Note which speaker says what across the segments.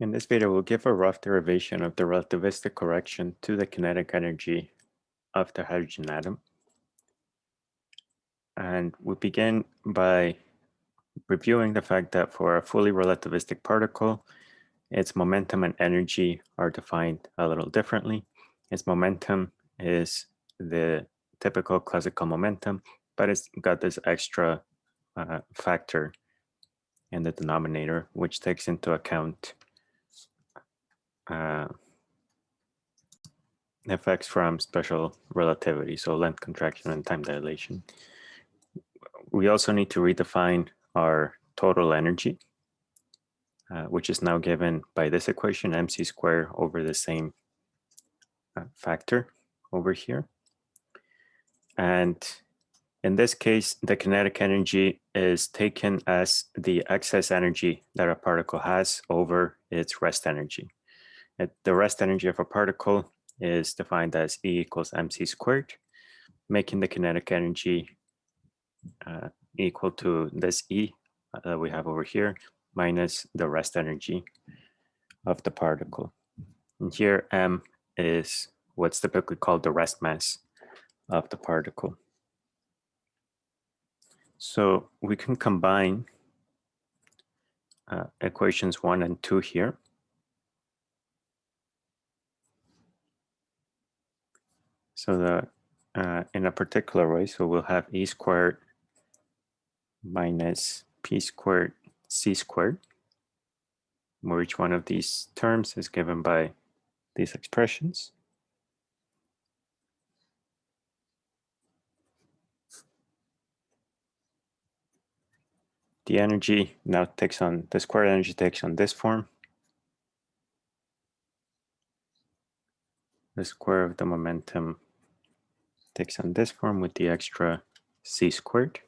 Speaker 1: In this video, we'll give a rough derivation of the relativistic correction to the kinetic energy of the hydrogen atom. And we begin by reviewing the fact that for a fully relativistic particle, its momentum and energy are defined a little differently. Its momentum is the typical classical momentum, but it's got this extra uh, factor in the denominator, which takes into account uh, effects from special relativity, so length contraction and time dilation. We also need to redefine our total energy, uh, which is now given by this equation, mc squared over the same uh, factor over here. And in this case, the kinetic energy is taken as the excess energy that a particle has over its rest energy the rest energy of a particle is defined as E equals mc squared, making the kinetic energy uh, equal to this E uh, that we have over here minus the rest energy of the particle. And here m is what's typically called the rest mass of the particle. So we can combine uh, equations one and two here. So the uh, in a particular way, so we'll have e squared minus p squared c squared, where each one of these terms is given by these expressions. The energy now takes on, the square energy takes on this form. The square of the momentum takes on this form with the extra c squared.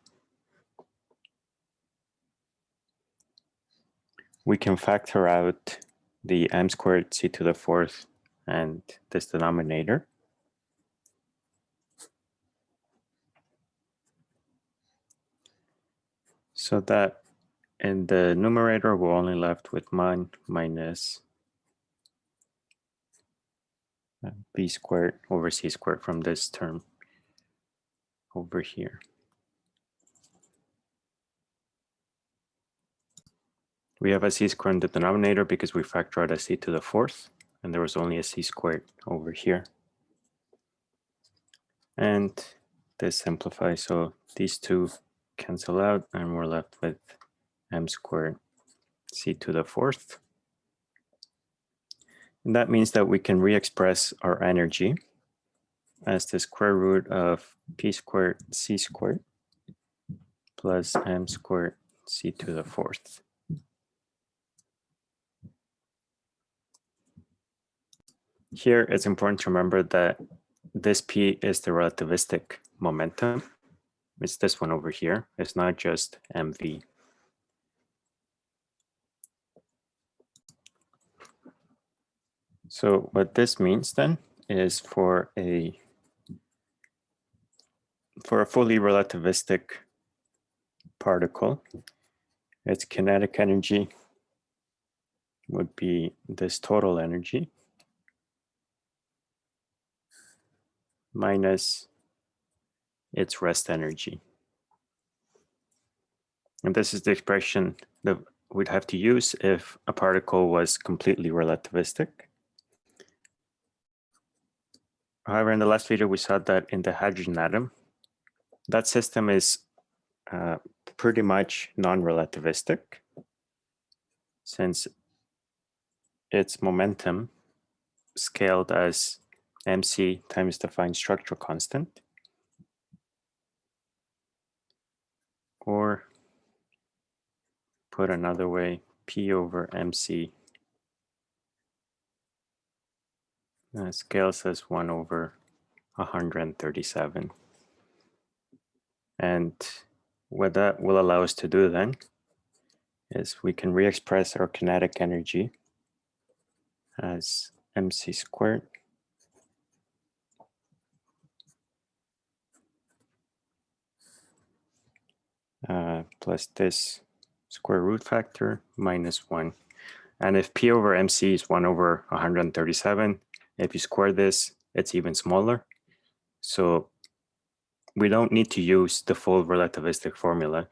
Speaker 1: We can factor out the m squared c to the fourth and this denominator. So that in the numerator, we're only left with 1 minus uh, v squared over c squared from this term over here. We have a c squared in the denominator because we factor out a c to the fourth, and there was only a c squared over here. And this simplifies, so these two cancel out, and we're left with m squared c to the fourth. And that means that we can re-express our energy as the square root of p squared c squared plus m squared c to the fourth. Here, it's important to remember that this p is the relativistic momentum. It's this one over here. It's not just mv. So what this means then is for a for a fully relativistic particle, its kinetic energy would be this total energy minus its rest energy. And this is the expression that we'd have to use if a particle was completely relativistic. However, in the last video, we saw that in the hydrogen atom, that system is uh, pretty much non-relativistic since its momentum scaled as mc times the fine structural constant or put another way p over mc uh, scales as 1 over 137 and what that will allow us to do then is we can re-express our kinetic energy as mc squared uh, plus this square root factor minus 1. And if P over MC is 1 over 137, if you square this, it's even smaller. So we don't need to use the full relativistic formula.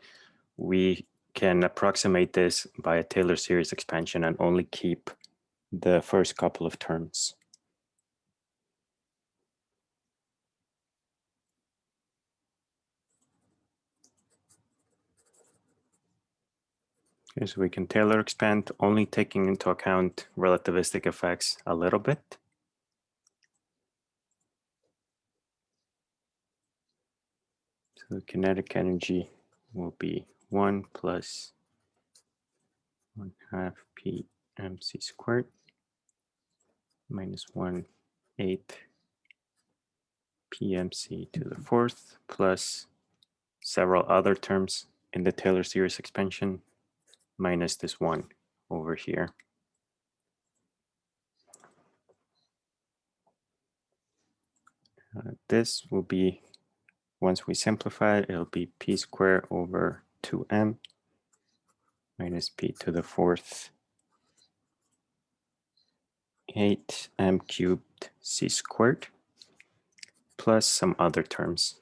Speaker 1: We can approximate this by a Taylor series expansion and only keep the first couple of terms. Okay, so we can Taylor expand only taking into account relativistic effects a little bit. So the kinetic energy will be 1 plus 1 half p mc squared minus 1 8 pmc to the fourth plus several other terms in the Taylor series expansion minus this 1 over here. Uh, this will be once we simplify it, it'll be p squared over 2m minus p to the fourth 8m cubed c squared plus some other terms.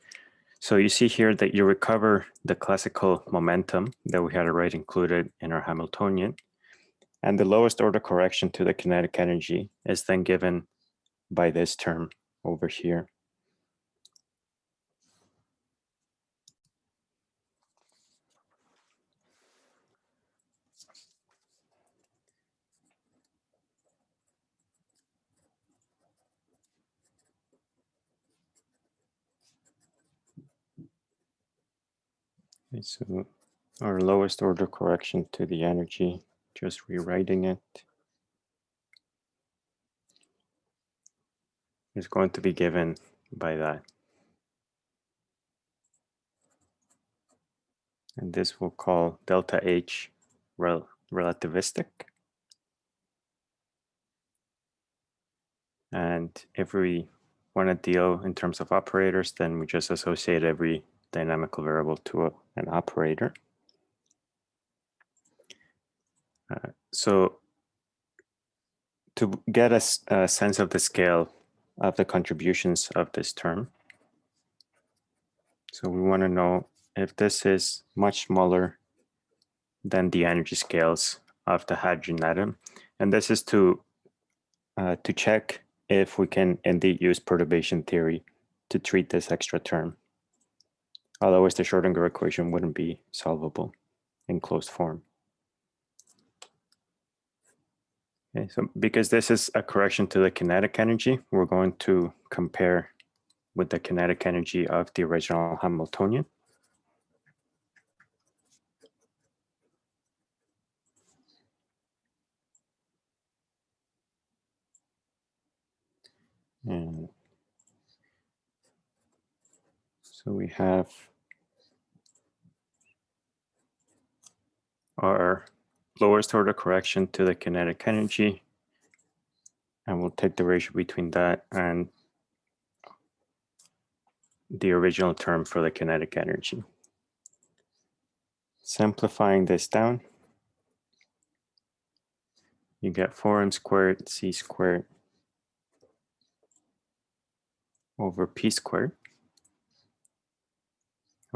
Speaker 1: So you see here that you recover the classical momentum that we had already included in our Hamiltonian. And the lowest order correction to the kinetic energy is then given by this term over here. Okay, so our lowest order correction to the energy, just rewriting it, is going to be given by that. And this we'll call delta H rel relativistic. And if we want to deal in terms of operators, then we just associate every dynamical variable to a, an operator. Uh, so to get a, a sense of the scale of the contributions of this term, so we want to know if this is much smaller than the energy scales of the hydrogen atom. And this is to, uh, to check if we can indeed use perturbation theory to treat this extra term. Otherwise, the Schrodinger equation wouldn't be solvable in closed form. Okay, so because this is a correction to the kinetic energy, we're going to compare with the kinetic energy of the original Hamiltonian. And so we have our lowest order correction to the kinetic energy. And we'll take the ratio between that and the original term for the kinetic energy. Simplifying this down, you get 4m squared c squared over p squared,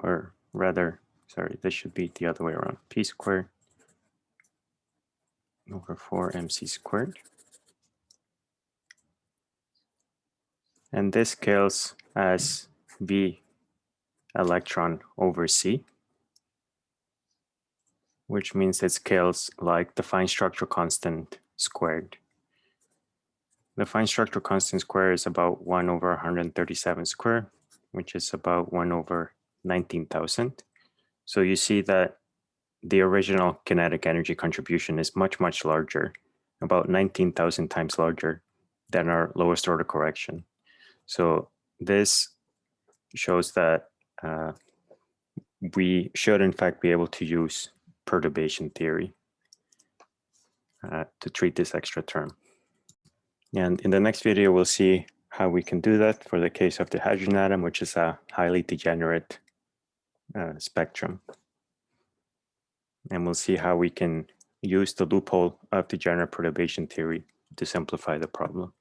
Speaker 1: or rather, sorry, this should be the other way around, p squared over 4 mc squared. And this scales as v electron over c, which means it scales like the fine structure constant squared. The fine structure constant square is about 1 over 137 square, which is about 1 over 19,000. So you see that the original kinetic energy contribution is much, much larger, about 19,000 times larger than our lowest order correction. So this shows that uh, we should in fact be able to use perturbation theory uh, to treat this extra term. And in the next video, we'll see how we can do that for the case of the hydrogen atom, which is a highly degenerate uh, spectrum and we'll see how we can use the loophole of the general perturbation theory to simplify the problem.